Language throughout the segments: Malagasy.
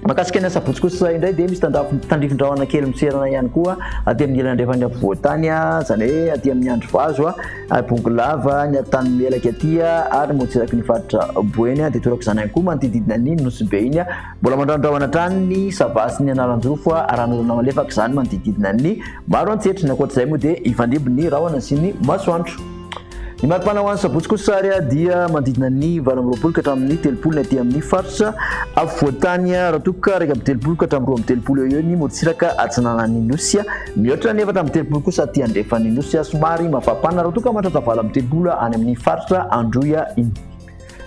Mahakasika ny asabotsy kosa indray dia misy tandrifin-drahona kely miserana ihany koa aty amin'ny ilany andrefana afovoan-tany, izany hoe aty amin'ny andro vazo, Bongolava, ny atany melaka aty ary motsiraky ny faritra Boeny dia torak'izany izany ihany koa manodidididina ny Nosy-Be iny. Mbola mandrahondrahona hatrany ny Sava sy ny Analanjofo ary ran'orana malefaka izany manodidididina ny maro antsetra. Ny ankoatr'izay moa dia hifandimby ny rahona sy ny masoandro. Ny mari-pana ho an'ny sabotsy kosa ary dia manodidina ny valo amby roapolo ka hatramin'ny telopolo ny aty amin'ny faritra afovoantany raha toa ka iraika amby telopolo ka hatramin'ny roa amby telopolo eo eo ny morontsiraka atsinanan'ny nosy. Mihoatra ny efatra amby telopolo kosa aty andrefan'ny nosy somary mafapana raha toa ka mahatratra valo amby telopolo any amin'ny faritra Androy iny.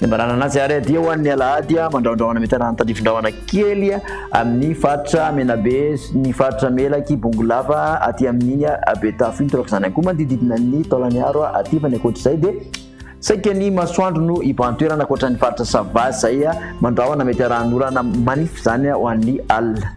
Ny ambarana anazy ary adia ho an'ny alahady mandrahondrahona mitanà ny tandrifindrahona kely amin'ny faritra Menabe sy ny faritra Melaky Bongolava aty amin'ny Betafo iny torak'izany ihany koa manodidididina ny Taolagnaro aty fa ny ankoatr'izay dia saika ny masoandro no hibantoerana ankoatra ny faritra sava izay mandrahona mety arahan'orana manify izany ho an'ny alina